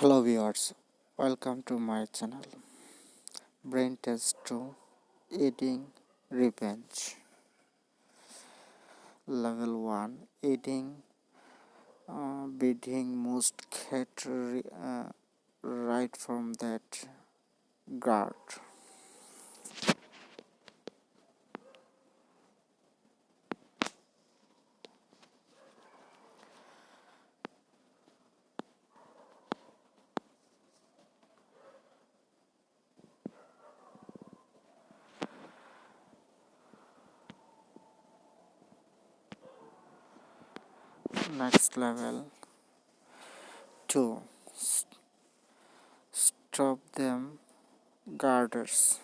hello viewers welcome to my channel. Brain test 2 eating revenge. Level 1 eating uh, beating most cat uh, right from that guard next level. 2 stop them girders